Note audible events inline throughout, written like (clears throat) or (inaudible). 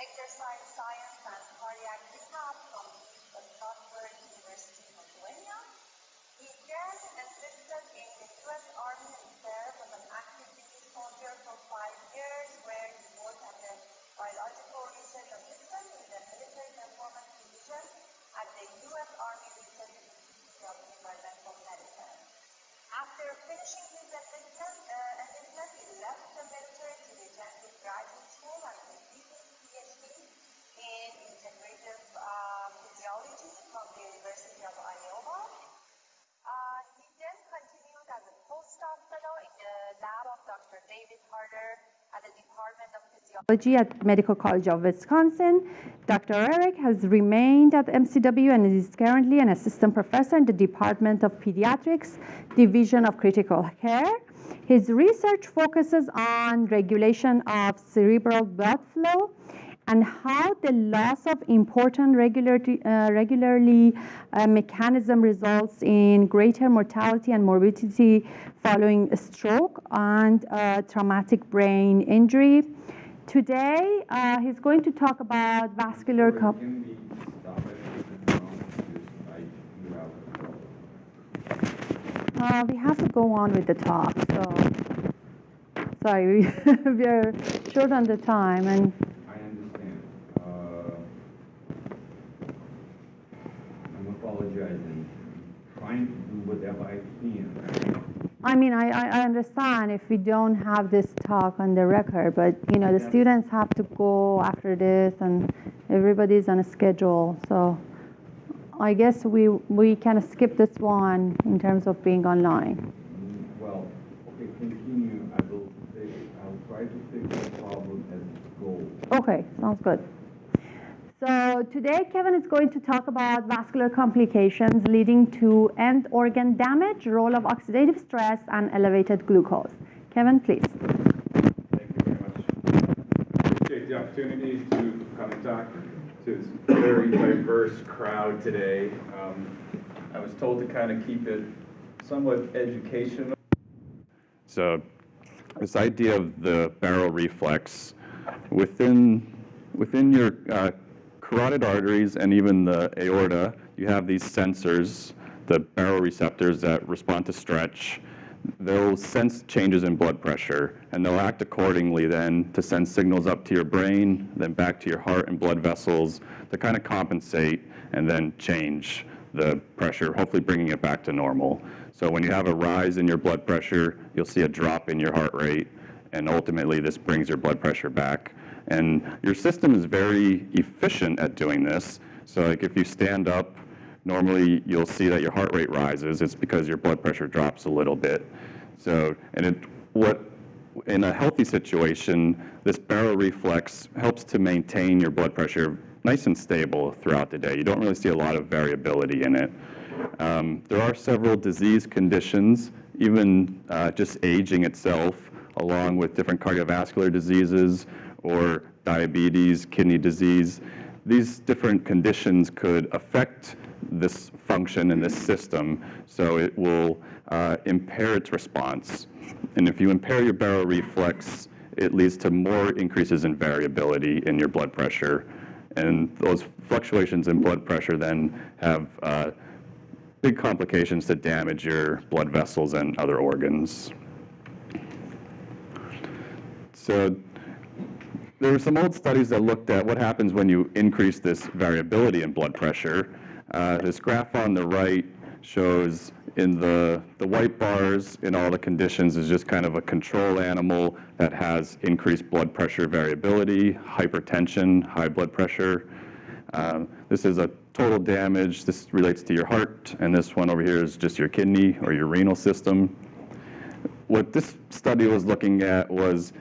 exercise science and cardiac rehab from the Stanford University of Lithuania. He served and assisted in the U.S. Army Reserve as an active duty soldier for five years, where he worked as a biological research assistant in the Military Performance Division at the U.S. Army Research Institute of Environmental Medicine. After finishing his assistant, uh, assistant he left the military to attend to graduate school the lab of Dr. David Harder at the Department of Physiology at Medical College of Wisconsin. Dr. Eric has remained at MCW and is currently an assistant professor in the Department of Pediatrics, Division of Critical Care. His research focuses on regulation of cerebral blood flow and how the loss of important regularly, uh, regularly uh, mechanism results in greater mortality and morbidity following a stroke and uh, traumatic brain injury. Today, uh, he's going to talk about vascular. Can we stop it? Because I do have. Uh, we have to go on with the talk, so sorry, we, (laughs) we are short on the time, and I understand. Uh, I'm apologizing, trying to do whatever I can. I I, understand if we don't have this talk on the record, but you know, the Yeah. students have to go after this, and everybody's on a schedule, so I guess we we can skip this one in terms of being online. Mm, Well, okay, continue. I will fix, I'll try to fix the problem as it goes. Okay, sounds good. So today Kevin is going to talk about vascular complications leading to end organ damage, role of oxidative stress, and elevated glucose. Kevin, please. Thank you very much. Appreciate the opportunity to come and talk to this very diverse crowd today. Um, I was told to kind of keep it somewhat educational. So this idea of the baroreflex within within your uh, carotid arteries and even the aorta, you have these sensors, the baroreceptors that respond to stretch. They'll sense changes in blood pressure, and they'll act accordingly then to send signals up to your brain, then back to your heart and blood vessels to kind of compensate and then change the pressure, hopefully bringing it back to normal. So when you have a rise in your blood pressure, you'll see a drop in your heart rate, and ultimately this brings your blood pressure back. And your system is very efficient at doing this. So like if you stand up, normally you'll see that your heart rate rises. It's because your blood pressure drops a little bit. So, and it, what, in a healthy situation, this baroreflex helps to maintain your blood pressure nice and stable throughout the day. You don't really see a lot of variability in it. Um, there are several disease conditions, even uh, just aging itself, along with different cardiovascular diseases or diabetes, kidney disease. These different conditions could affect this function in this system, so it will uh, impair its response. And if you impair your baroreflex, it leads to more increases in variability in your blood pressure. And those fluctuations in blood pressure then have uh, big complications to damage your blood vessels and other organs. So there were some old studies that looked at what happens when you increase this variability in blood pressure. Uh, this graph on the right shows in the, the white bars in all the conditions is just kind of a control animal that has increased blood pressure variability, hypertension, high blood pressure. Um, this is a total damage. This relates to your heart, and this one over here is just your kidney or your renal system. What this study was looking at was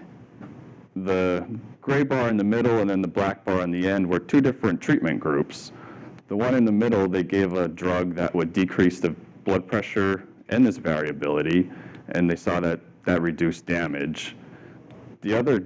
the gray bar in the middle and then the black bar on the end were two different treatment groups. The one in the middle, they gave a drug that would decrease the blood pressure and this variability, and they saw that that reduced damage. The other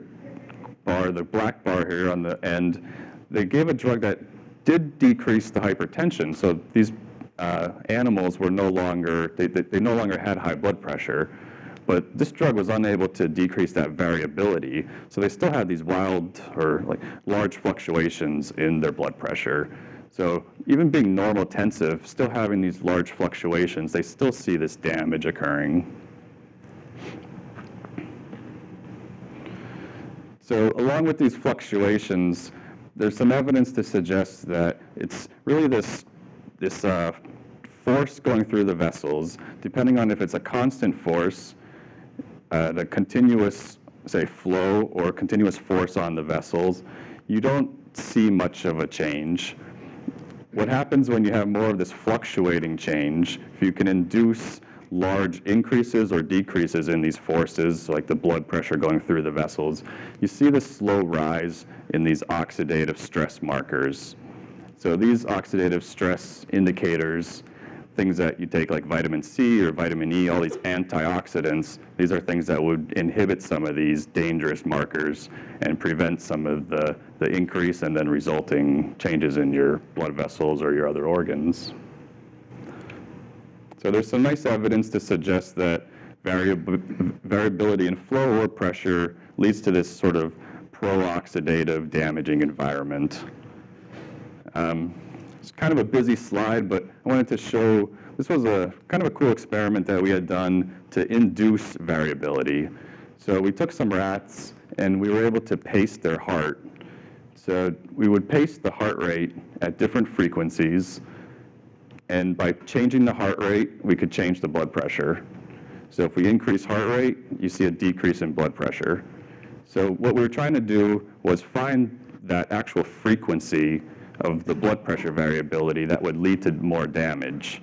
bar, the black bar here on the end, they gave a drug that did decrease the hypertension. So these uh, animals were no longer, they, they, they no longer had high blood pressure, but this drug was unable to decrease that variability. So they still had these wild or like large fluctuations in their blood pressure. So even being normotensive, still having these large fluctuations, they still see this damage occurring. So along with these fluctuations, there's some evidence to suggest that it's really this, this uh, force going through the vessels, depending on if it's a constant force, uh, the continuous, say, flow or continuous force on the vessels, you don't see much of a change. What happens when you have more of this fluctuating change, if you can induce large increases or decreases in these forces, like the blood pressure going through the vessels, you see this slow rise in these oxidative stress markers. So these oxidative stress indicators, things that you take like vitamin C or vitamin E, all these antioxidants, these are things that would inhibit some of these dangerous markers and prevent some of the, the increase and then resulting changes in your blood vessels or your other organs. So there's some nice evidence to suggest that variab variability in flow or pressure leads to this sort of pro-oxidative damaging environment. Um, it's kind of a busy slide, but I wanted to show, this was a kind of a cool experiment that we had done to induce variability. So we took some rats and we were able to pace their heart. So we would pace the heart rate at different frequencies, and by changing the heart rate, we could change the blood pressure. So if we increase heart rate, you see a decrease in blood pressure. So what we were trying to do was find that actual frequency of the blood pressure variability that would lead to more damage.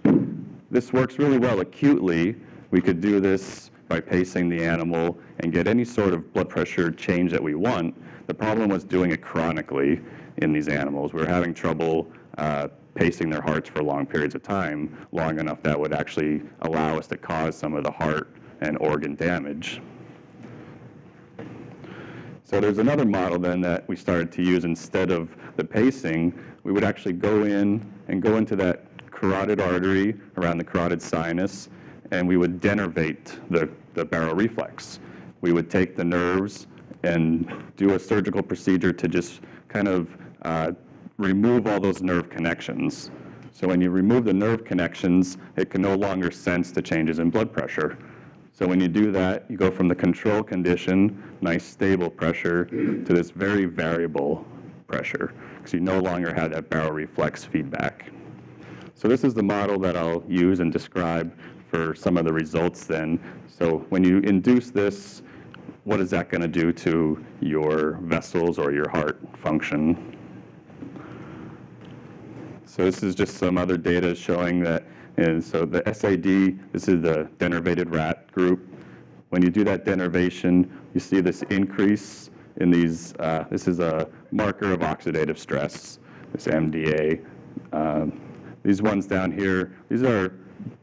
This works really well acutely. We could do this by pacing the animal and get any sort of blood pressure change that we want. The problem was doing it chronically in these animals. We were having trouble uh, pacing their hearts for long periods of time, long enough that would actually allow us to cause some of the heart and organ damage. So there's another model then that we started to use instead of the pacing. We would actually go in and go into that carotid artery around the carotid sinus, and we would denervate the, the baroreflex. We would take the nerves and do a surgical procedure to just kind of uh, remove all those nerve connections. So when you remove the nerve connections, it can no longer sense the changes in blood pressure. So when you do that, you go from the control condition, nice stable pressure, to this very variable pressure, because you no longer have that baroreflex feedback. So this is the model that I'll use and describe for some of the results then. So when you induce this, what is that going to do to your vessels or your heart function? So this is just some other data showing that, and so the SAD, this is the denervated rat group. When you do that denervation, you see this increase in these, uh, this is a marker of oxidative stress, this MDA. Um, these ones down here, these are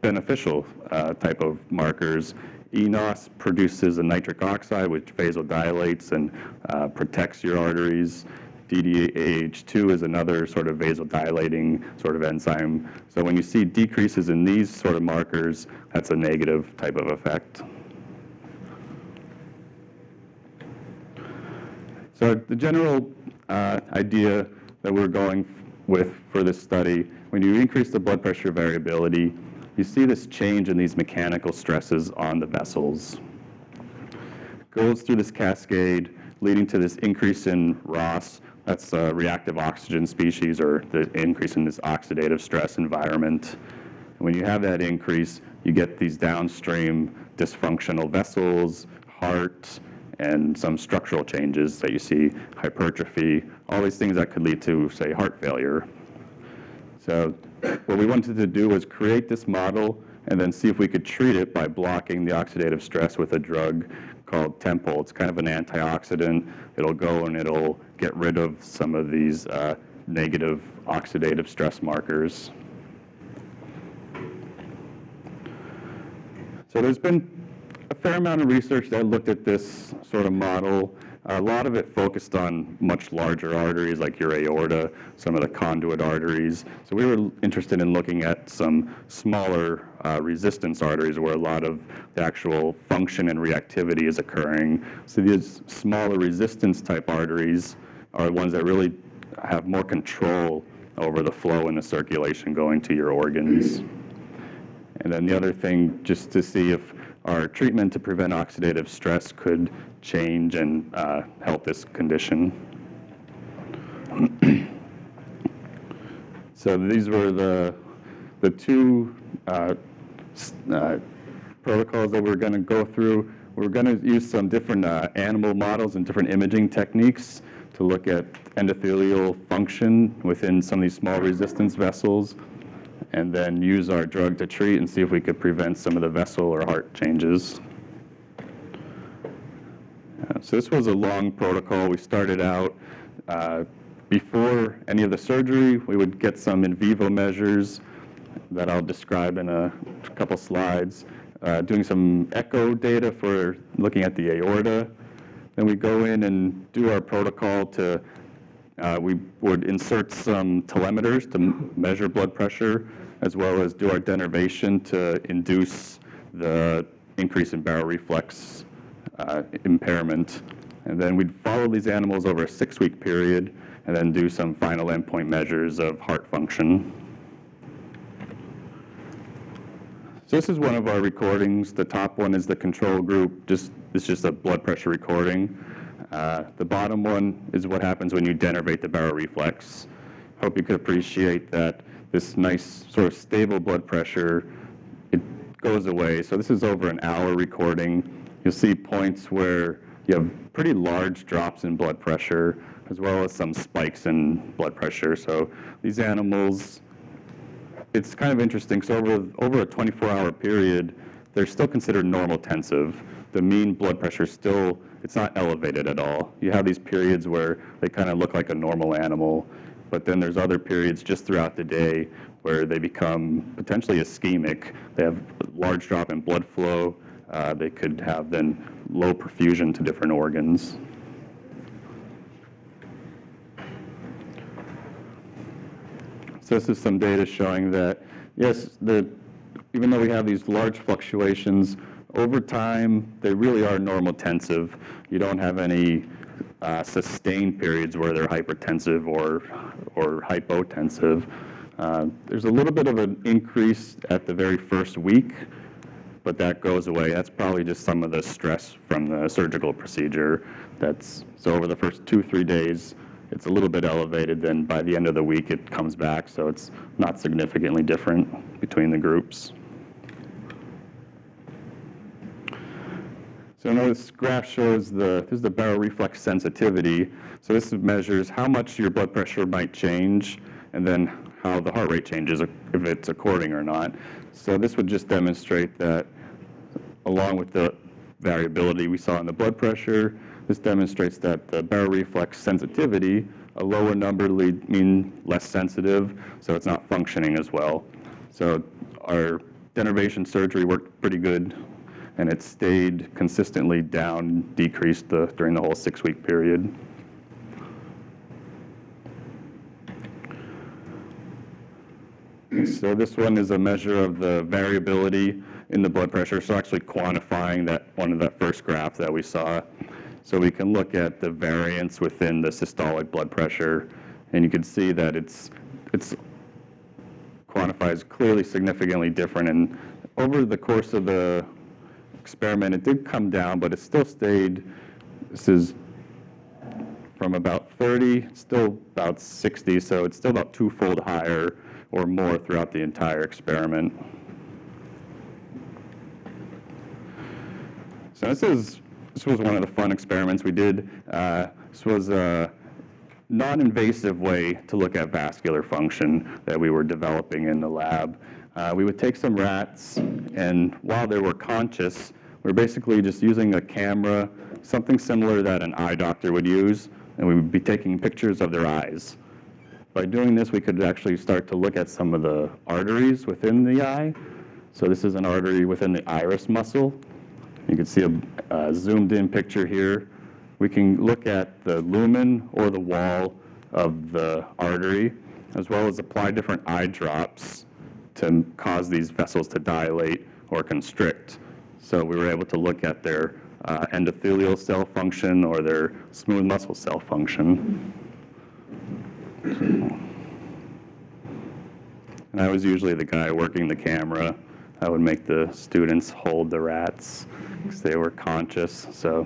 beneficial uh, type of markers. eNOS produces a nitric oxide, which vasodilates and uh, protects your arteries. DDAH2 is another sort of vasodilating sort of enzyme. So when you see decreases in these sort of markers, that's a negative type of effect. So the general uh, idea that we're going with for this study, when you increase the blood pressure variability, you see this change in these mechanical stresses on the vessels. It Goes through this cascade, leading to this increase in ROS, that's a reactive oxygen species or the increase in this oxidative stress environment. And when you have that increase, you get these downstream dysfunctional vessels, heart, and some structural changes that you see, hypertrophy, all these things that could lead to, say, heart failure. So what we wanted to do was create this model and then see if we could treat it by blocking the oxidative stress with a drug called Tempol. It's kind of an antioxidant. It'll go and it'll get rid of some of these uh, negative oxidative stress markers. So there's been a fair amount of research that looked at this sort of model. A lot of it focused on much larger arteries like your aorta, some of the conduit arteries. So we were interested in looking at some smaller uh, resistance arteries where a lot of the actual function and reactivity is occurring. So these smaller resistance type arteries are ones that really have more control over the flow and the circulation going to your organs. And then the other thing, just to see if our treatment to prevent oxidative stress could change and uh, help this condition. (clears throat) so these were the, the two uh, uh, protocols that we're going to go through. We're going to use some different uh, animal models and different imaging techniques to look at endothelial function within some of these small resistance vessels. and then use our drug to treat and see if we could prevent some of the vessel or heart changes. Uh, So this was a long protocol. We started out uh, before any of the surgery, we would get some in vivo measures that I'll describe in a couple slides, uh, doing some echo data for looking at the aorta. Then we go in and do our protocol to, uh, we would insert some telemeters to measure blood pressure, as well as do our denervation to induce the increase in baroreflex uh, impairment. And then we'd follow these animals over a six-week period, and then do some final endpoint measures of heart function. So this is one of our recordings. The top one is the control group. Just it's just a blood pressure recording. Uh, the bottom one is what happens when you denervate the baroreflex. reflex. Hope you could appreciate that this nice sort of stable blood pressure it goes away. So this is over an hour recording. You'll see points where you have pretty large drops in blood pressure, as well as some spikes in blood pressure. So these animals it's kind of interesting. So over, over a 24-hour period, they're still considered normotensive. The mean blood pressure still, it's not elevated at all. You have these periods where they kind of look like a normal animal, but then there's other periods just throughout the day where they become potentially ischemic. They have large drop in blood flow. Uh, they could have then low perfusion to different organs. So this is some data showing that, yes, the, even though we have these large fluctuations, over time, they really are normotensive. You don't have any uh, sustained periods where they're hypertensive or, or hypotensive. Uh, There's a little bit of an increase at the very first week, but that goes away. That's probably just some of the stress from the surgical procedure. That's, so over the first two, three days, it's a little bit elevated, then by the end of the week, it comes back, so it's not significantly different between the groups. So this graph shows the, this is the baroreflex sensitivity. So this measures how much your blood pressure might change, and then how the heart rate changes, if it's according or not. So this would just demonstrate that along with the variability we saw in the blood pressure, this demonstrates that the baroreflex sensitivity, a lower number lead mean less sensitive, so it's not functioning as well. So our denervation surgery worked pretty good, and it stayed consistently down, decreased the, during the whole six-week period. So this one is a measure of the variability in the blood pressure, so actually quantifying that, one of that first graph that we saw. So we can look at the variance within the systolic blood pressure, and you can see that it's, it's quantifies clearly significantly different. And over the course of the experiment, it did come down, but it still stayed, this is from about 30, still about 60, so it's still about twofold higher or more throughout the entire experiment. So this is this was one of the fun experiments we did. Uh, this was a non-invasive way to look at vascular function that we were developing in the lab. Uh, we would take some rats, and while they were conscious, we are basically just using a camera, something similar that an eye doctor would use, and we would be taking pictures of their eyes. By doing this, we could actually start to look at some of the arteries within the eye. So this is an artery within the iris muscle. You can see a uh, zoomed in picture here. We can look at the lumen or the wall of the artery, as well as apply different eye drops to cause these vessels to dilate or constrict. So we were able to look at their uh, endothelial cell function or their smooth muscle cell function. And I was usually the guy working the camera. I would make the students hold the rats because they were conscious. So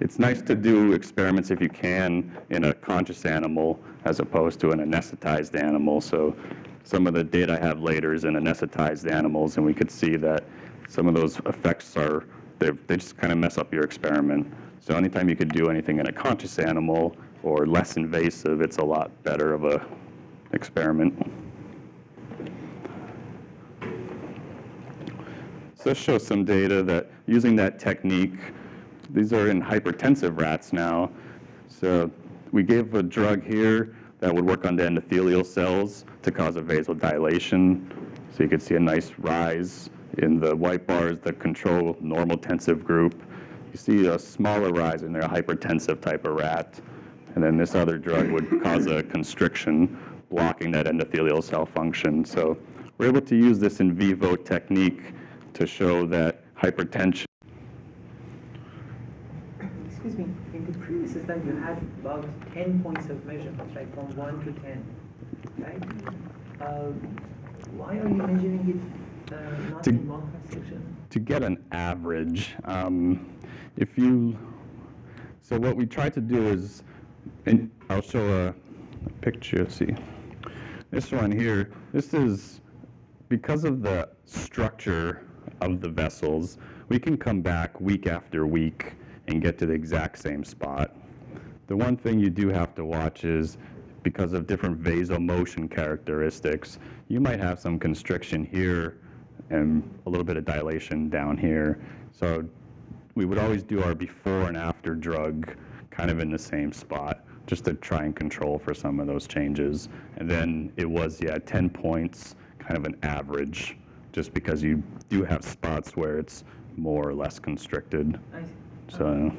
it's nice to do experiments if you can in a conscious animal as opposed to an anesthetized animal. So some of the data I have later is in anesthetized animals, and we could see that some of those effects are, they just kind of mess up your experiment. So anytime you could do anything in a conscious animal or less invasive, it's a lot better of a experiment. So this shows some data that using that technique, these are in hypertensive rats now. So we gave a drug here that would work on the endothelial cells to cause a vasodilation. So you could see a nice rise in the white bars that control normotensive group. You see a smaller rise in their hypertensive type of rat. And then this other drug would cause a constriction, blocking that endothelial cell function. So we're able to use this in vivo technique to show that hypertension previous slide, you had about 10 points of measurement, right, from 1 to 10, right? Uh, Why are you measuring it uh, not To- in one section? to get an average, um, if you, so what we try to do is, and I'll show a, a picture, see. This one here, this is, because of the structure of the vessels, we can come back week after week and get to the exact same spot. The one thing you do have to watch is because of different vasomotion characteristics, you might have some constriction here and a little bit of dilation down here. So we would always do our before and after drug kind of in the same spot, just to try and control for some of those changes. And then it was, yeah, 10 points, kind of an average, just because you do have spots where it's more or less constricted. I see. So,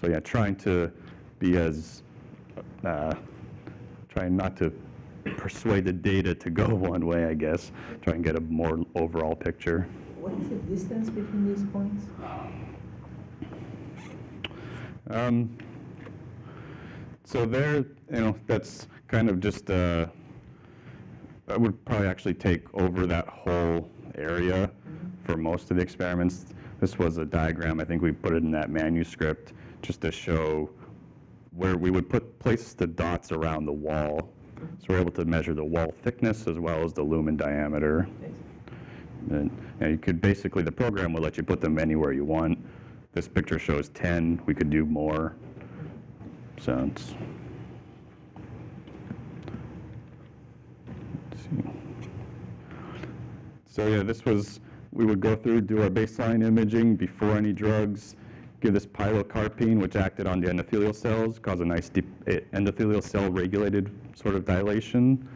so yeah, trying to be as, uh, trying not to persuade the data to go (laughs) one way, I guess. Try and get a more overall picture. What is the distance between these points? Um, so there, you know, that's kind of just, uh, I would probably actually take over that whole area for most of the experiments. This was a diagram, I think we put it in that manuscript, just to show where we would put, place the dots around the wall. So we're able to measure the wall thickness as well as the lumen diameter. And and you could basically, the program will let you put them anywhere you want. This picture shows 10, we could do more. So it's. So yeah, this was, we would go through, do our baseline imaging before any drugs, give this pilocarpine, which acted on the endothelial cells, cause a nice eh, endothelial cell regulated sort of dilation.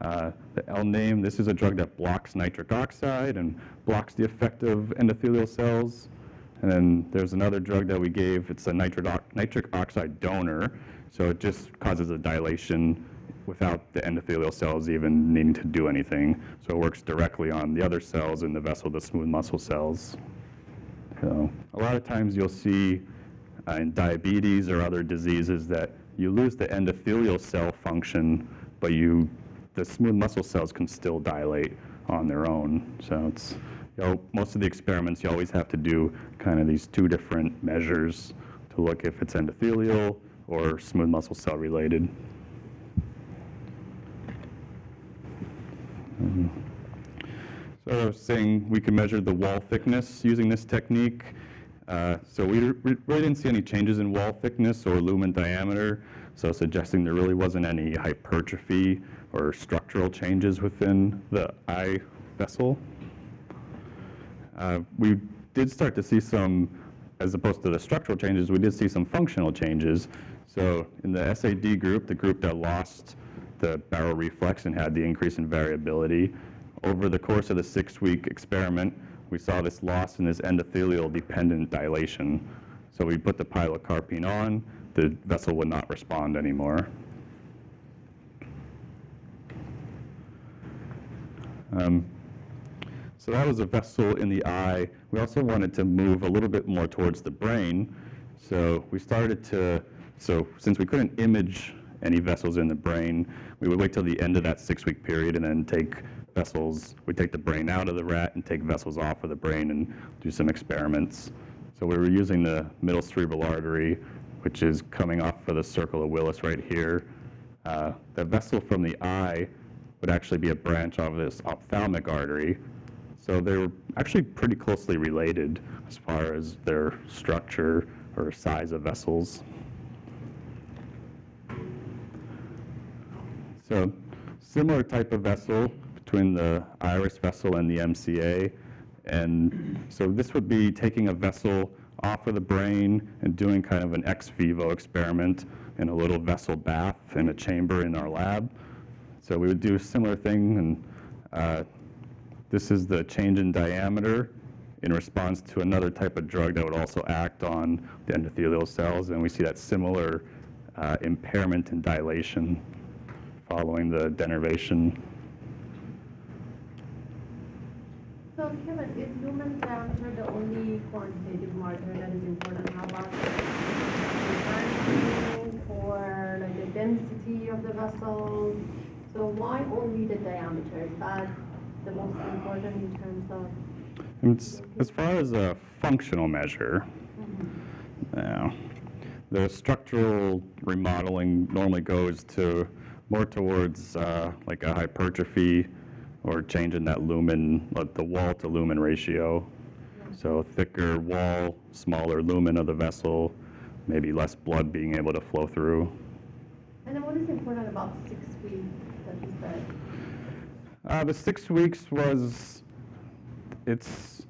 Uh, The L-NAME, this is a drug that blocks nitric oxide and blocks the effect of endothelial cells. And then there's another drug that we gave, it's a nitric nitric oxide donor, so it just causes a dilation without the endothelial cells even needing to do anything. So it works directly on the other cells in the vessel, the smooth muscle cells. So a lot of times you'll see uh, in diabetes or other diseases that you lose the endothelial cell function, but you, the smooth muscle cells can still dilate on their own. So it's, you know, most of the experiments, you always have to do kind of these two different measures to look if it's endothelial or smooth muscle cell related. So I was saying we can measure the wall thickness using this technique. Uh, So we re- really didn't see any changes in wall thickness or lumen diameter, so suggesting there really wasn't any hypertrophy or structural changes within the eye vessel. Uh, We did start to see some, as opposed to the structural changes, we did see some functional changes. So in the SAD group, the group that lost the baroreflex and had the increase in variability, over the course of the six-week experiment, we saw this loss in this endothelial-dependent dilation. So we put the pilocarpine on, the vessel would not respond anymore. Um, so that was a vessel in the eye. We also wanted to move a little bit more towards the brain. So we started to, so since we couldn't image any vessels in the brain, we would wait till the end of that six-week period and then take vessels, we take the brain out of the rat and take vessels off of the brain and do some experiments. So we were using the middle cerebral artery, which is coming off of the circle of Willis right here. Uh, the vessel from the eye would actually be a branch of this ophthalmic artery. So they were actually pretty closely related as far as their structure or size of vessels. So similar type of vessel between the iris vessel and the MCA. And so this would be taking a vessel off of the brain and doing kind of an ex vivo experiment in a little vessel bath in a chamber in our lab. So we would do a similar thing, and uh, this is the change in diameter in response to another type of drug that would also act on the endothelial cells, and we see that similar uh, impairment in dilation following the denervation. So Kevin, is lumen diameter the only quantitative marker that is important? How about the or like the density of the vessels? So why only the diameter? Is that the most important in terms of? As far as a functional measure, uh, the structural remodeling normally goes to more towards uh, like a hypertrophy or change in that lumen, like the wall to lumen ratio. So thicker wall, smaller lumen of the vessel, maybe less blood being able to flow through. And then what is important about six weeks that you said? Uh, the six weeks was, it's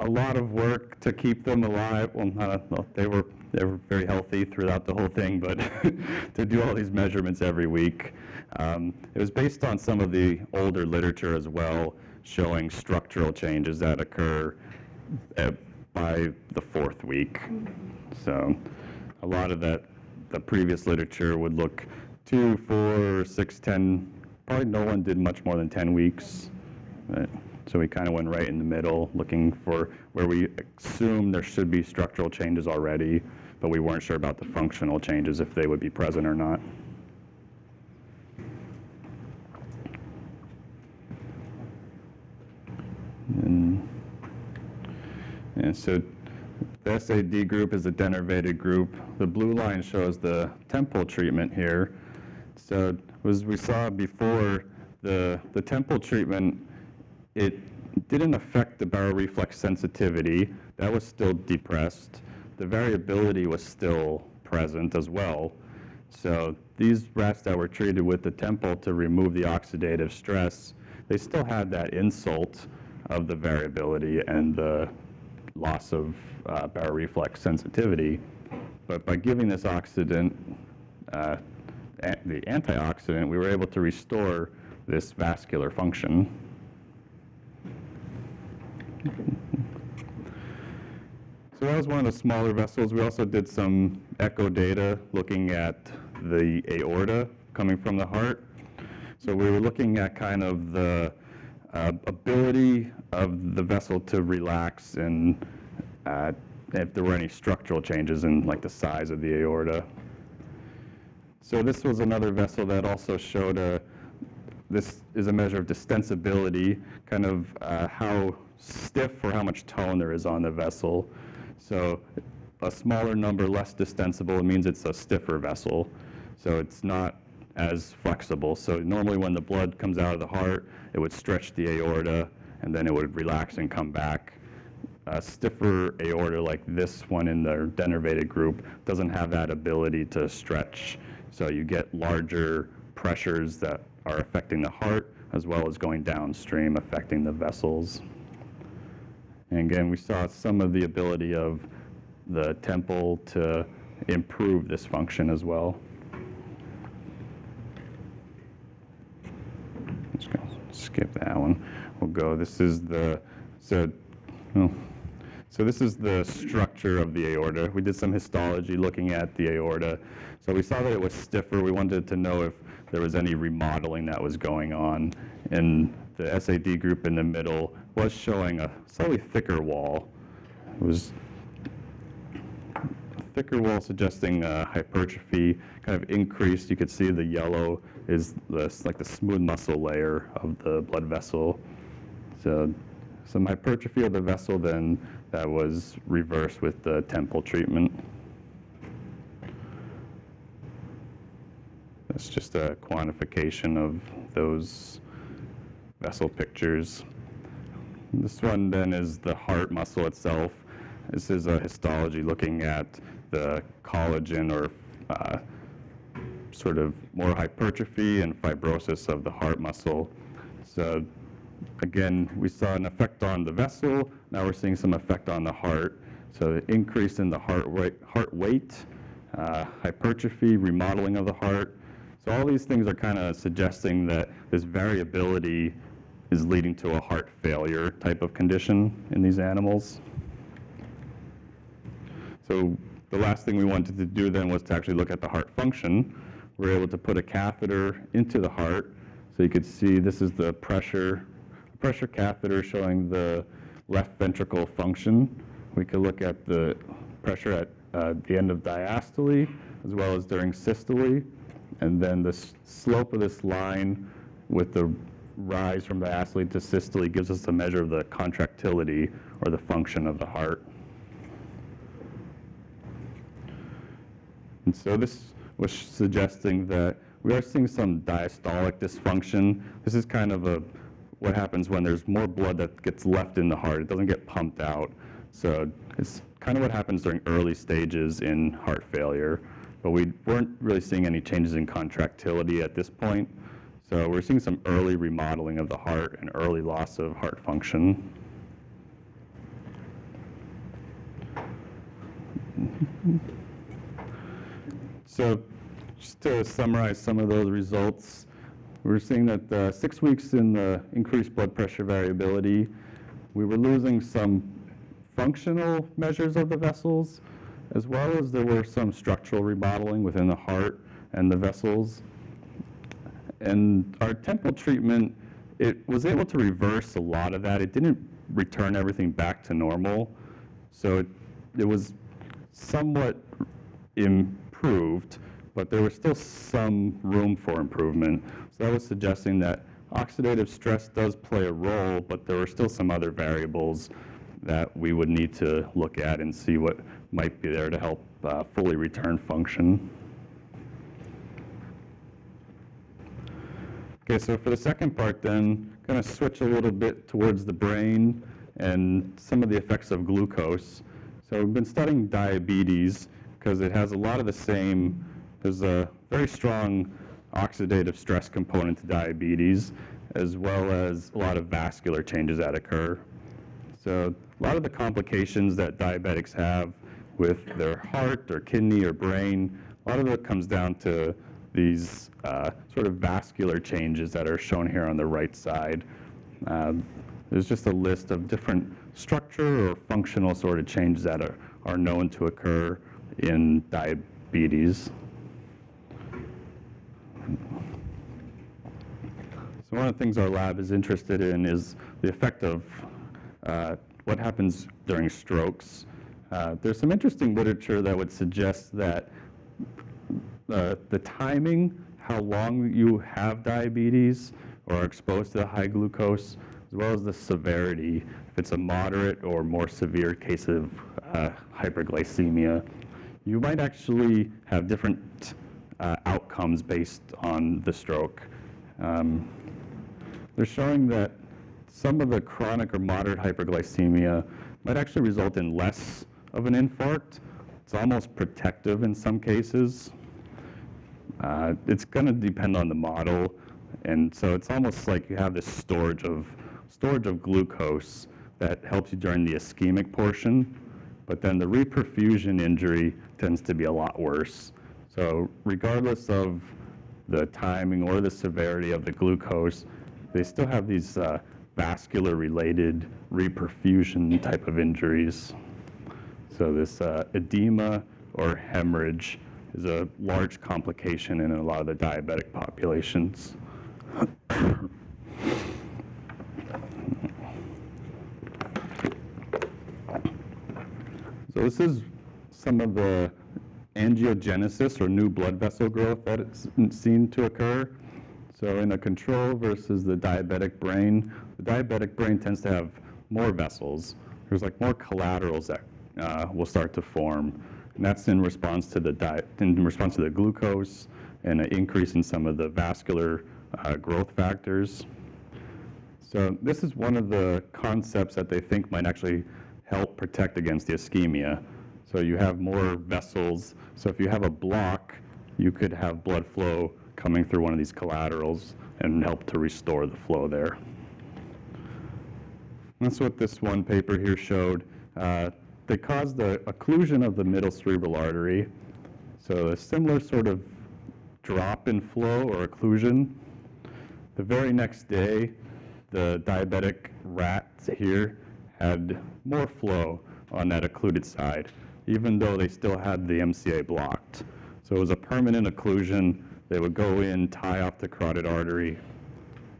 a lot of work to keep them alive. Well, not, well, they were, they were very healthy throughout the whole thing, but (laughs) to do all these measurements every week. Um, it was based on some of the older literature as well, showing structural changes that occur uh, by the fourth week. So a lot of that, the previous literature would look two, four, six, ten. Probably no one did much more than 10 weeks. So we kind of went right in the middle, looking for where we assume there should be structural changes already, but we weren't sure about the functional changes, if they would be present or not. And so the SAD group is a denervated group. The blue line shows the Tempol treatment here. So as we saw before, the, the Tempol treatment, it didn't affect the baroreflex sensitivity. That was still depressed. The variability was still present as well. So these rats that were treated with the Tempol to remove the oxidative stress, they still had that insult of the variability and the loss of uh, baroreflex sensitivity. But by giving this oxidant, uh, the antioxidant, we were able to restore this vascular function. So that was one of the smaller vessels. We also did some echo data looking at the aorta coming from the heart. So we were looking at kind of the uh, ability of the vessel to relax and uh, if there were any structural changes in like the size of the aorta. So this was another vessel that also showed a, this is a measure of distensibility, kind of uh, how stiff or how much tone there is on the vessel. So a smaller number, less distensible, it means it's a stiffer vessel. So it's not as flexible. So normally when the blood comes out of the heart, it would stretch the aorta and then it would relax and come back. A stiffer aorta like this one in the denervated group doesn't have that ability to stretch. So you get larger pressures that are affecting the heart as well as going downstream affecting the vessels. And again, we saw some of the ability of the Tempol to improve this function as well. Just gonna skip that one. We'll go, this is the, so, oh, so this is the structure of the aorta. We did some histology looking at the aorta. So we saw that it was stiffer. We wanted to know if there was any remodeling that was going on. And the SAD group in the middle was showing a slightly thicker wall. It was thicker wall suggesting uh, hypertrophy, kind of increased. You could see the yellow is like the smooth muscle layer of the blood vessel. So some hypertrophy of the vessel then that was reversed with the Tempol treatment. That's just a quantification of those vessel pictures. This one then is the heart muscle itself. This is a histology looking at the collagen or uh, sort of more hypertrophy and fibrosis of the heart muscle. So again, we saw an effect on the vessel. Now we're seeing some effect on the heart. So the increase in the heart rate, heart weight, uh, hypertrophy, remodeling of the heart. So all these things are kind of suggesting that this variability is leading to a heart failure type of condition in these animals. So the last thing we wanted to do then was to actually look at the heart function. We're able to put a catheter into the heart. So you could see this is the pressure, pressure catheter showing the left ventricle function. We could look at the pressure at uh, the end of diastole as well as during systole. And then the slope of this line with the rise from diastole to systole gives us a measure of the contractility or the function of the heart. And so this was suggesting that we are seeing some diastolic dysfunction. This is kind of a what happens when there's more blood that gets left in the heart. It doesn't get pumped out. So it's kind of what happens during early stages in heart failure. But we weren't really seeing any changes in contractility at this point. So we're seeing some early remodeling of the heart and early loss of heart function. So just to summarize some of those results, we're seeing that uh, six weeks in the increased blood pressure variability, we were losing some functional measures of the vessels, as well as there were some structural remodeling within the heart and the vessels. And our Tempol treatment, it was able to reverse a lot of that. It didn't return everything back to normal. So it, it was somewhat improved, but there was still some room for improvement. So that was suggesting that oxidative stress does play a role, but there were still some other variables that we would need to look at and see what might be there to help uh, fully return function. Okay, so for the second part then, going to switch a little bit towards the brain and some of the effects of glucose. So we've been studying diabetes because it has a lot of the same, there's a very strong oxidative stress component to diabetes, as well as a lot of vascular changes that occur. So a lot of the complications that diabetics have with their heart or kidney or brain, a lot of it comes down to these uh, sort of vascular changes that are shown here on the right side. Um, there's just a list of different structure or functional sort of changes that are, are known to occur in diabetes. So one of the things our lab is interested in is the effect of uh, what happens during strokes. Uh, there's some interesting literature that would suggest that uh, the timing, how long you have diabetes or are exposed to high glucose, as well as the severity, if it's a moderate or more severe case of uh, hyperglycemia, you might actually have different uh, outcomes based on the stroke. Um, they're showing that some of the chronic or moderate hyperglycemia might actually result in less of an infarct. It's almost protective in some cases. Uh, it's going to depend on the model, and so it's almost like you have this storage of storage of glucose that helps you during the ischemic portion, but then the reperfusion injury tends to be a lot worse. So regardless of the timing or the severity of the glucose, they still have these uh, vascular related reperfusion type of injuries. So this uh, edema or hemorrhage is a large complication in a lot of the diabetic populations. So this is some of the angiogenesis or new blood vessel growth that is seen to occur. So in a control versus the diabetic brain, the diabetic brain tends to have more vessels. There's like more collaterals that uh, will start to form. And that's in response to the diet, in response to the glucose and an increase in some of the vascular uh, growth factors. So this is one of the concepts that they think might actually help protect against the ischemia. So you have more vessels. So if you have a block, you could have blood flow coming through one of these collaterals and help to restore the flow there. That's what this one paper here showed. Uh, They caused the occlusion of the middle cerebral artery. So a similar sort of drop in flow or occlusion. The very next day, the diabetic rats here had more flow on that occluded side, even though they still had the MCA blocked. So it was a permanent occlusion. They would go in, tie off the carotid artery,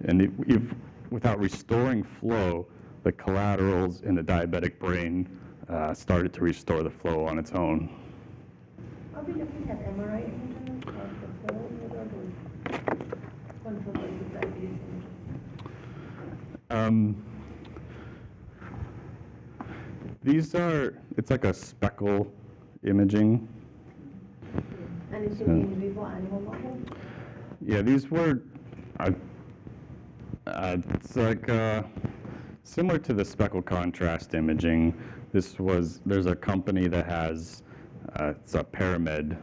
and if, if, without restoring flow, the collaterals in the diabetic brain uh, started to restore the flow on its own. Are we looking at MRI images of the flow? What are those? Control versus diabetes images? Um, these are, it's like a speckle imaging. And it's So- in in vivo animal model? Yeah, these were, uh, uh, it's like uh, similar to the speckle contrast imaging. This was, there's a company that has, uh, it's a Perimed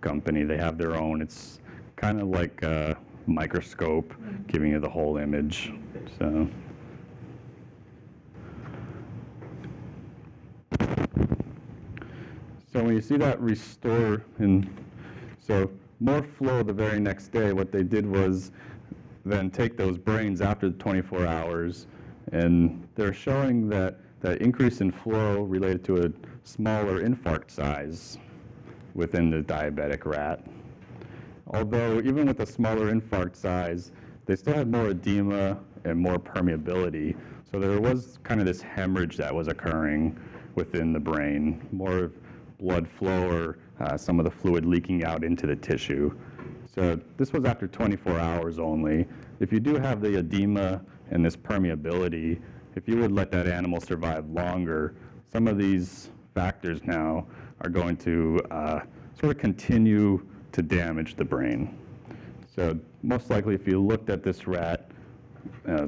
company. They have their own. It's kind of like a microscope giving you the whole image. So. So when you see that restore, and so more flow the very next day, what they did was then take those brains after the 24 hours, and they're showing that that increase in flow related to a smaller infarct size within the diabetic rat. Although even with a smaller infarct size, they still had more edema and more permeability. So there was kind of this hemorrhage that was occurring within the brain, more blood flow or uh, some of the fluid leaking out into the tissue. So this was after 24 hours only. If you do have the edema and this permeability, if you would let that animal survive longer, some of these factors now are going to uh, sort of continue to damage the brain. So most likely, if you looked at this rat, uh,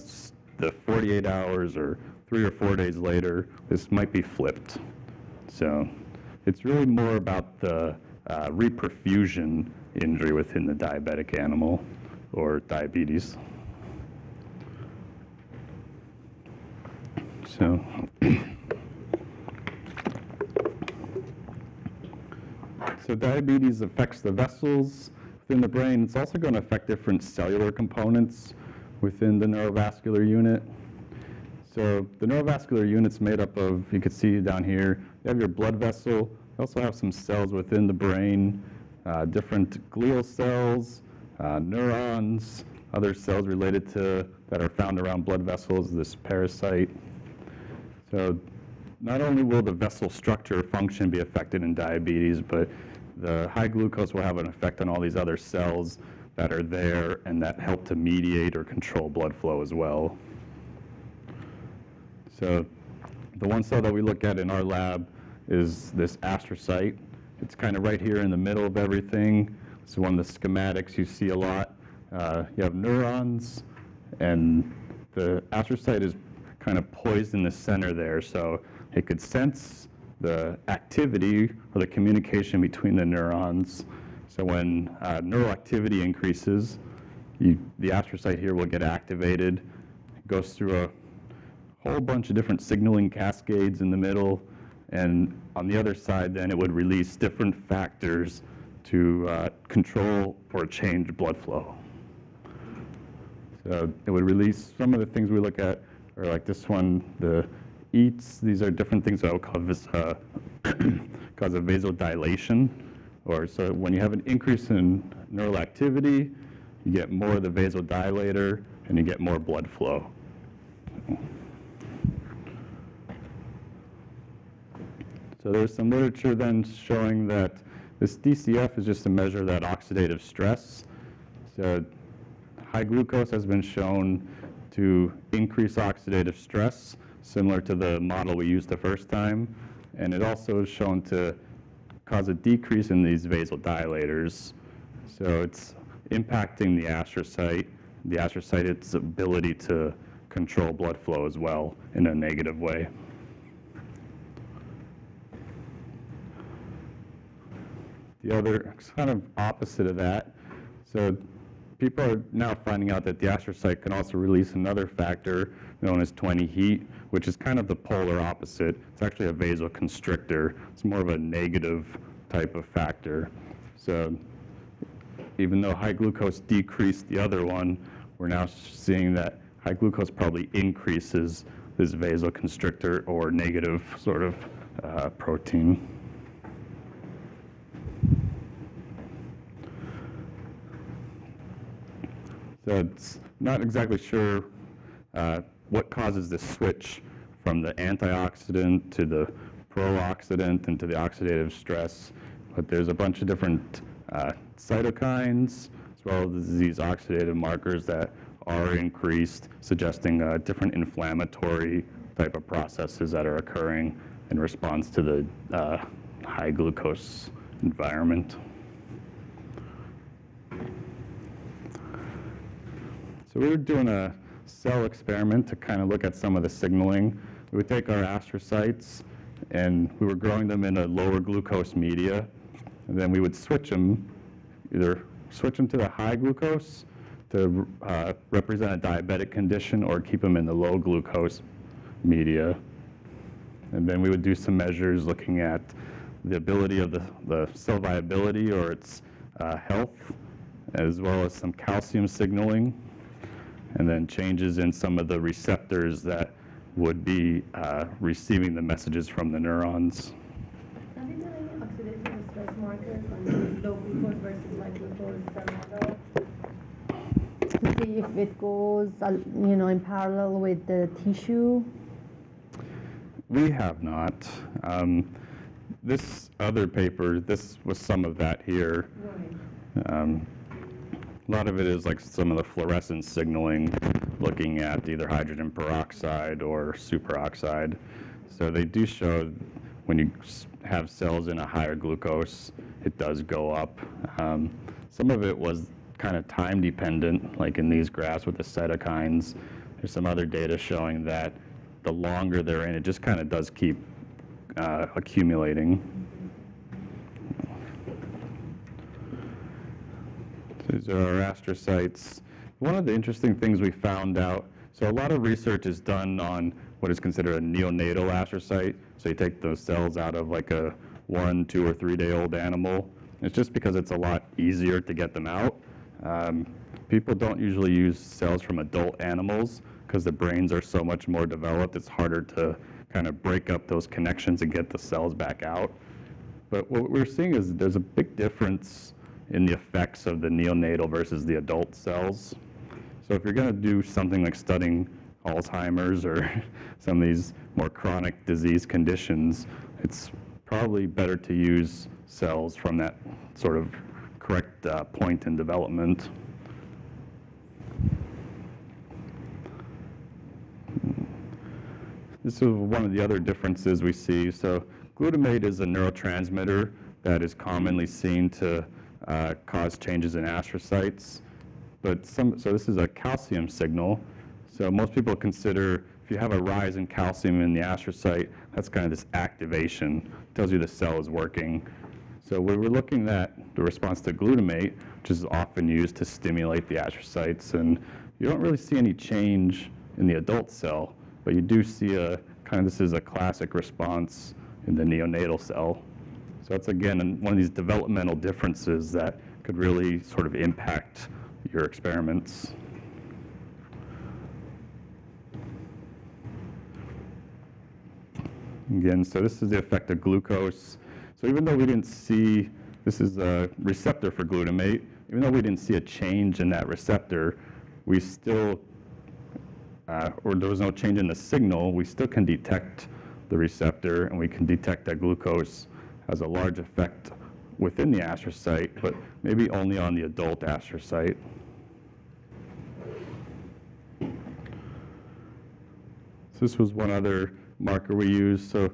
the 48 hours or three or four days later, this might be flipped. So it's really more about the uh, reperfusion injury within the diabetic animal or diabetes. So, (coughs) so diabetes affects the vessels within the brain. It's also going to affect different cellular components within the neurovascular unit. So the neurovascular unit's made up of, you can see down here, you have your blood vessel. You also have some cells within the brain, uh, different glial cells, uh, neurons, other cells related to, that are found around blood vessels, this pericyte. So not only will the vessel structure function be affected in diabetes, but the high glucose will have an effect on all these other cells that are there and that help to mediate or control blood flow as well. So the one cell that we look at in our lab is this astrocyte. It's kind of right here in the middle of everything. It's one of the schematics you see a lot. Uh, you have neurons, and the astrocyte is kind of poised in the center there, so it could sense the activity or the communication between the neurons. So when uh, neural activity increases, you, the astrocyte here will get activated. It goes through a whole bunch of different signaling cascades in the middle, and on the other side, then it would release different factors to uh, control or change blood flow. So it would release some of the things we look at, or like this one, the EETs. These are different things that will cause, uh, (clears throat) cause a vasodilation. Or so when you have an increase in neural activity, you get more of the vasodilator, and you get more blood flow. So there's some literature then showing that this DCF is just a measure that oxidative stress. So high glucose has been shown to increase oxidative stress, similar to the model we used the first time. And it also is shown to cause a decrease in these vasodilators. So it's impacting the astrocyte, the astrocyte, its ability to control blood flow as well in a negative way. The other kind of opposite of that, so people are now finding out that the astrocyte can also release another factor known as 20-HETE, which is kind of the polar opposite. It's actually a vasoconstrictor. It's more of a negative type of factor. So even though high glucose decreased the other one, we're now seeing that high glucose probably increases this vasoconstrictor or negative sort of uh, protein. So it's not exactly sure uh, what causes this switch from the antioxidant to the pro-oxidant and to the oxidative stress, but there's a bunch of different uh, cytokines as well as these oxidative markers that are increased, suggesting uh, different inflammatory type of processes that are occurring in response to the uh, high glucose environment. So we were doing a cell experiment to kind of look at some of the signaling. We would take our astrocytes and we were growing them in a lower glucose media. And then we would switch them, either switch them to the high glucose to uh, represent a diabetic condition or keep them in the low glucose media. And then we would do some measures looking at the ability of the, the cell viability or its uh, health, as well as some calcium signaling and then changes in some of the receptors that would be uh, receiving the messages from the neurons. Have you done any oxidative stress markers on the low glucose versus high glucose cell model? To see if it goes, uh, you know, in parallel with the tissue? We have not. Um, this other paper, this was some of that here. Right. Um, a lot of it is like some of the fluorescence signaling, looking at either hydrogen peroxide or superoxide. So they do show when you have cells in a higher glucose, it does go up. Um, some of it was kind of time dependent, like in these graphs with the cytokines. There's some other data showing that the longer they're in, it just kind of does keep uh, accumulating. These are our astrocytes. One of the interesting things we found out, so a lot of research is done on what is considered a neonatal astrocyte. So you take those cells out of like a one, two, or three day old animal. It's just because it's a lot easier to get them out. Um, people don't usually use cells from adult animals because the brains are so much more developed. It's harder to kind of break up those connections and get the cells back out. But what we're seeing is there's a big difference in the effects of the neonatal versus the adult cells. So if you're going to do something like studying Alzheimer's or (laughs) some of these more chronic disease conditions, it's probably better to use cells from that sort of correct uh, point in development. This is one of the other differences we see. So glutamate is a neurotransmitter that is commonly seen to uh, cause changes in astrocytes. But some, so this is a calcium signal. So most people consider if you have a rise in calcium in the astrocyte, that's kind of this activation, tells you the cell is working. So we were looking at the response to glutamate, which is often used to stimulate the astrocytes, and you don't really see any change in the adult cell, but you do see a kind of this is a classic response in the neonatal cell. So that's again one of these developmental differences that could really sort of impact your experiments. Again, so this is the effect of glucose. So even though we didn't see, this is a receptor for glutamate, even though we didn't see a change in that receptor, we still, uh, or there was no change in the signal, we still can detect the receptor and we can detect that glucose has a large effect within the astrocyte, but maybe only on the adult astrocyte. So this was one other marker we used. So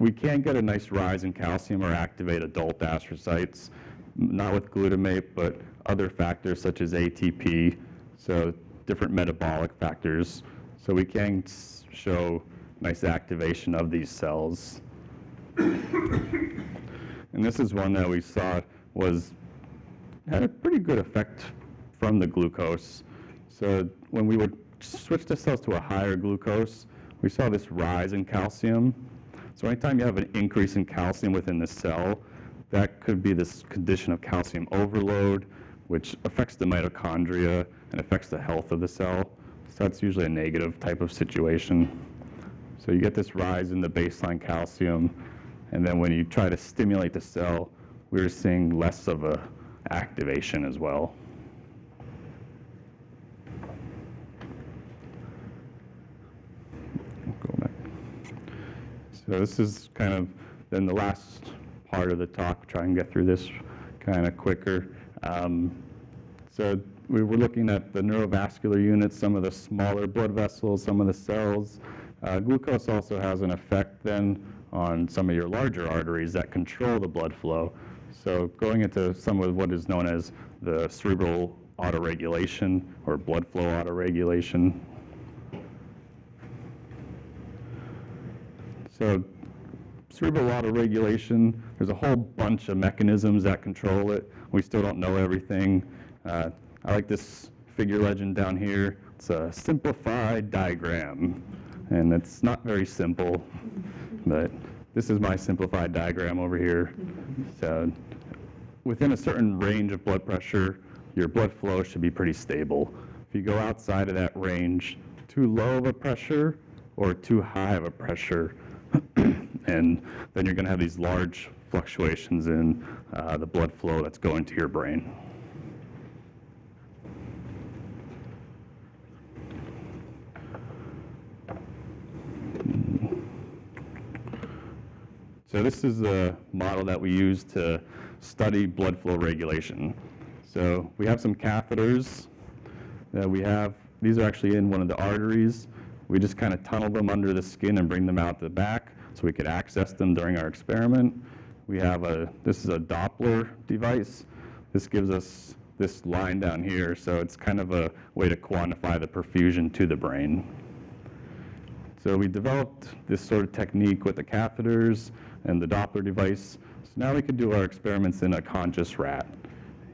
we can get a nice rise in calcium or activate adult astrocytes, not with glutamate, but other factors such as ATP, so different metabolic factors. So we can show nice activation of these cells. (coughs) And this is one that we saw was had a pretty good effect from the glucose. So when we would switch the cells to a higher glucose, we saw this rise in calcium. So anytime you have an increase in calcium within the cell, that could be this condition of calcium overload, which affects the mitochondria and affects the health of the cell. So that's usually a negative type of situation. So you get this rise in the baseline calcium, and then when you try to stimulate the cell, we're seeing less of a activation as well. Go back. So this is kind of then the last part of the talk, try and get through this kind of quicker. Um, so we were looking at the neurovascular units, some of the smaller blood vessels, some of the cells. Uh, glucose also has an effect then on some of your larger arteries that control the blood flow. So going into some of what is known as the cerebral autoregulation or blood flow autoregulation. So cerebral autoregulation, there's a whole bunch of mechanisms that control it. We still don't know everything. Uh, I like this figure legend down here. It's a simplified diagram, and it's not very simple, but this is my simplified diagram over here. So within a certain range of blood pressure, your blood flow should be pretty stable. If you go outside of that range, too low of a pressure or too high of a pressure, (clears throat) and then you're going to have these large fluctuations in uh, the blood flow that's going to your brain. So this is the model that we use to study blood flow regulation. So we have some catheters that we have. These are actually in one of the arteries. We just kind of tunnel them under the skin and bring them out the back so we could access them during our experiment. We have a, this is a Doppler device. This gives us this line down here, so it's kind of a way to quantify the perfusion to the brain. So we developed this sort of technique with the catheters and the Doppler device. So now we could do our experiments in a conscious rat.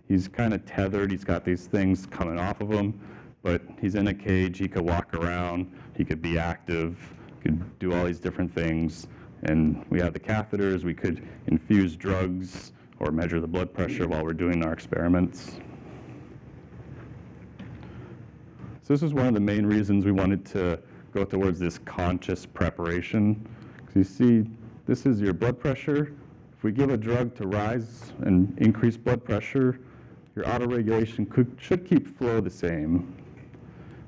He's kind of tethered, he's got these things coming off of him, but he's in a cage, he could walk around, he could be active, could do all these different things. And we have the catheters, we could infuse drugs or measure the blood pressure while we're doing our experiments. So this is one of the main reasons we wanted to go towards this conscious preparation. Because you see, this is your blood pressure. If we give a drug to rise and increase blood pressure, your autoregulation could, should keep flow the same.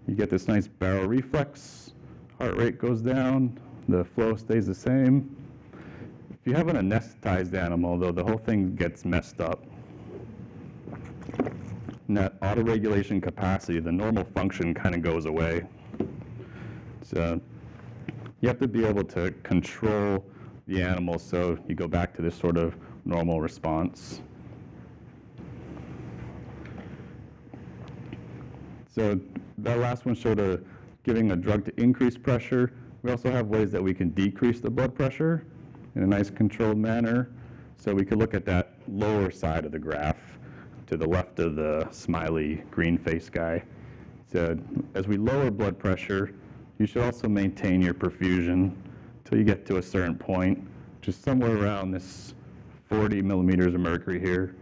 You get this nice baroreflex, heart rate goes down, the flow stays the same. If you have an anesthetized animal, though, the whole thing gets messed up. And that autoregulation capacity, the normal function kind of goes away. So you have to be able to control the animal so you go back to this sort of normal response. So that last one showed a, giving a drug to increase pressure. We also have ways that we can decrease the blood pressure in a nice controlled manner. So we could look at that lower side of the graph to the left of the smiley green face guy. So as we lower blood pressure, you should also maintain your perfusion until you get to a certain point, which is somewhere around this 40 millimeters of mercury here.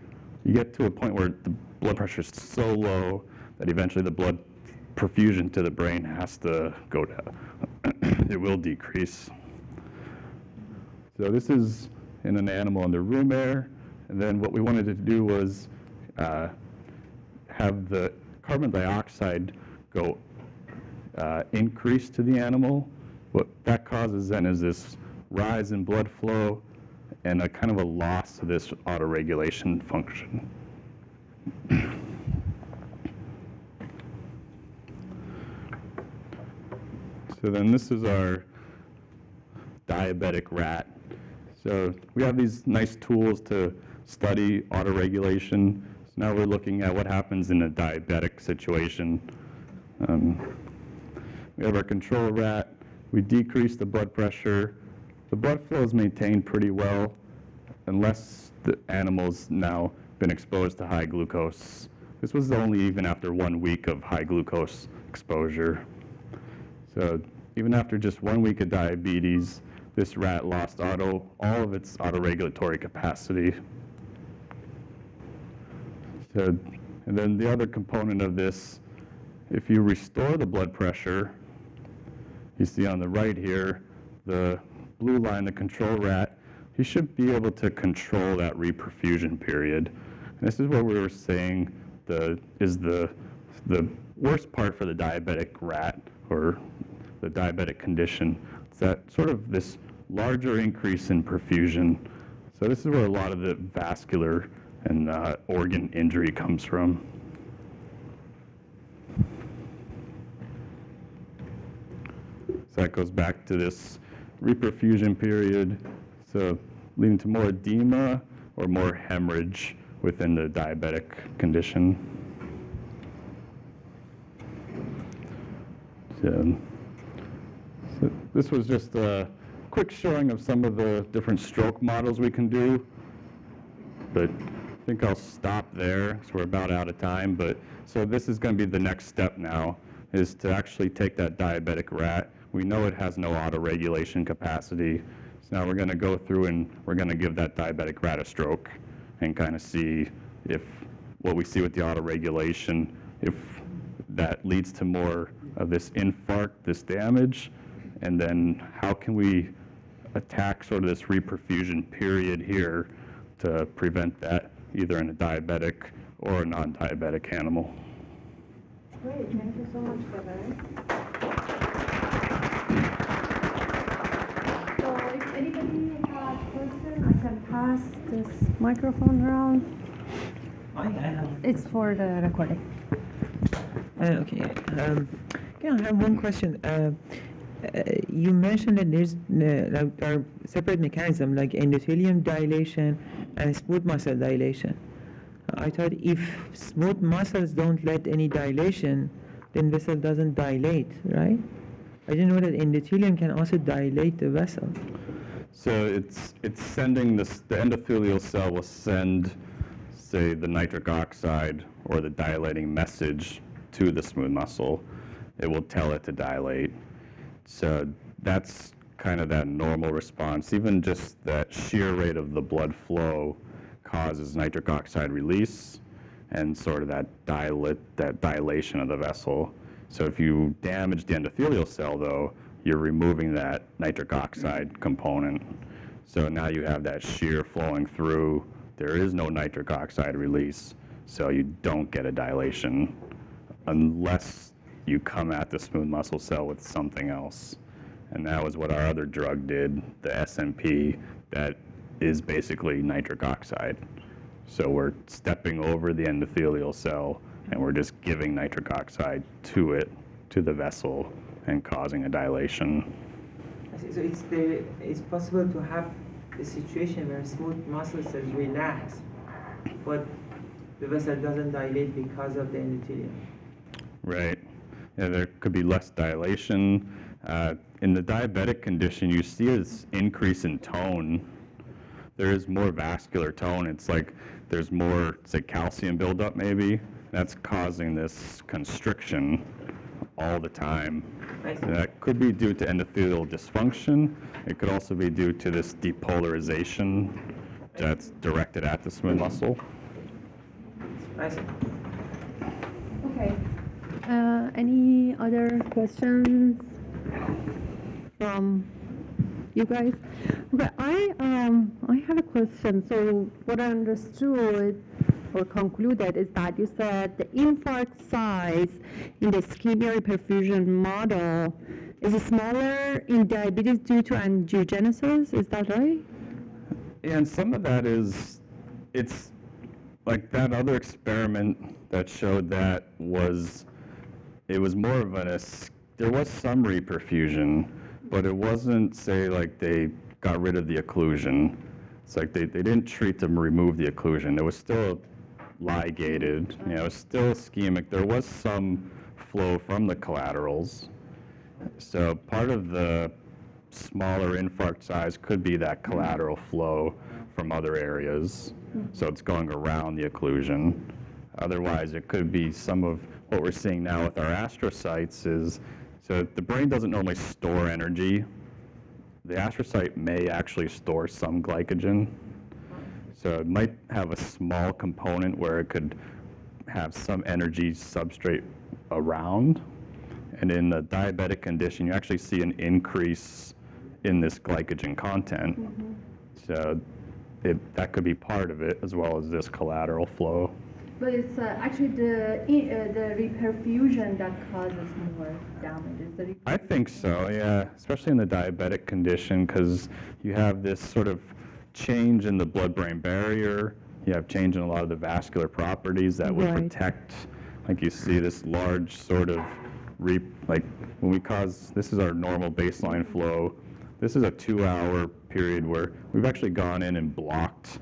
You get to a point where the blood pressure is so low that eventually the blood perfusion to the brain has to go down. (clears throat) it will decrease. So this is in an animal under room air, and then what we wanted to do was uh, have the carbon dioxide go uh, increase to the animal. What that causes then is this rise in blood flow and a kind of a loss of this autoregulation function. so then this is our diabetic rat. So we have these nice tools to study autoregulation. So now we're looking at what happens in a diabetic situation. Um, we have our control rat. We decrease the blood pressure. The blood flow is maintained pretty well unless the animal's now been exposed to high glucose. this was only even after one week of high glucose exposure. So even after just one week of diabetes, this rat lost auto, all of its autoregulatory capacity. So, and then the other component of this, if you restore the blood pressure, you see on the right here, the blue line, the control rat, you should be able to control that reperfusion period. And this is what we were saying the, is the, the worst part for the diabetic rat or the diabetic condition. It's that sort of this larger increase in perfusion. So this is where a lot of the vascular and uh, organ injury comes from. So that goes back to this reperfusion period, so leading to more edema or more hemorrhage within the diabetic condition. So, so this was just a quick showing of some of the different stroke models we can do. But I think I'll stop there because we're about out of time. But so this is going to be the next step now is to actually take that diabetic rat. We know it has no autoregulation capacity. So now we're going to go through and we're going to give that diabetic rat a stroke and kind of see if what we see with the autoregulation, if that leads to more of this infarct, this damage, and then how can we attack sort of this reperfusion period here to prevent that either in a diabetic or a non-diabetic animal. Great, thank you so much, Kevin. So if anybody has question, I can pass this microphone around. I have. It's for the recording. Uh, okay. Um, yeah, I have one question. Uh, uh, you mentioned that there's uh, like are separate mechanism like endothelium dilation and smooth muscle dilation. I thought if smooth muscles don't let any dilation, then vessel doesn't dilate, right? I didn't know that endothelium can also dilate the vessel. So it's, it's sending this, the endothelial cell will send, say, the nitric oxide or the dilating message to the smooth muscle. It will tell it to dilate. So that's kind of that normal response. Even just that shear rate of the blood flow causes nitric oxide release and sort of that dilate, that dilation of the vessel. So if you damage the endothelial cell, though, you're removing that nitric oxide component. So now you have that shear flowing through. There is no nitric oxide release, so you don't get a dilation unless you come at the smooth muscle cell with something else. And that was what our other drug did, the SNP, that is basically nitric oxide. So we're stepping over the endothelial cell and we're just giving nitric oxide to it, to the vessel, and causing a dilation. So it's the it's possible to have a situation where smooth muscle cells relax, but the vessel doesn't dilate because of the endothelium. Right. Yeah, there could be less dilation. Uh, in the diabetic condition, you see this increase in tone. There is more vascular tone. It's like there's more, say, calcium buildup maybe. That's causing this constriction all the time. I see. That could be due to endothelial dysfunction. It could also be due to this depolarization that's directed at the smooth muscle. I see. Okay. Uh, any other questions from you guys? Okay, I um I have a question. So what I understood or concluded is that you said the infarct size in the ischemia perfusion model is smaller in diabetes due to angiogenesis. Is that right? And some of that is, it's like that other experiment that showed that was, it was more of an, there was some reperfusion, but it wasn't, say, like they got rid of the occlusion. It's like they, they didn't treat them, remove the occlusion. There was still ligated, you know, still ischemic. There was some flow from the collaterals. So part of the smaller infarct size could be that collateral flow from other areas. So it's going around the occlusion. Otherwise, it could be some of what we're seeing now with our astrocytes is, so the brain doesn't normally store energy. The astrocyte may actually store some glycogen. So it might have a small component where it could have some energy substrate around. And in the diabetic condition, you actually see an increase in this glycogen content. So it, that could be part of it, as well as this collateral flow. But it's uh, actually the, uh, the reperfusion that causes more damage. Is the re- I think so, yeah, especially in the diabetic condition, because you have this sort of change in the blood-brain barrier. You have change in a lot of the vascular properties that would Right. protect, like you see this large sort of re, like when we cause, this is our normal baseline flow. This is a two-hour period where we've actually gone in and blocked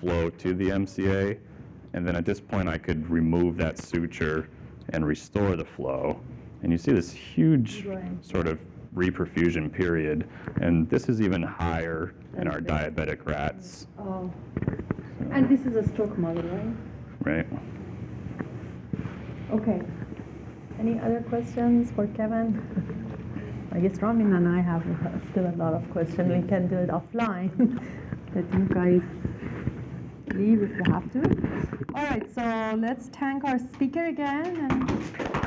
flow to the MCA. And then at this point, I could remove that suture and restore the flow. And you see this huge sort of reperfusion period. And this is even higher in our diabetic rats, Oh. And this is a stroke model, right? right? Okay. Any other questions for Kevin? I guess Ramin and I have still a lot of questions. We can do it offline. (laughs) Let you guys leave if you have to. All right, so let's thank our speaker again and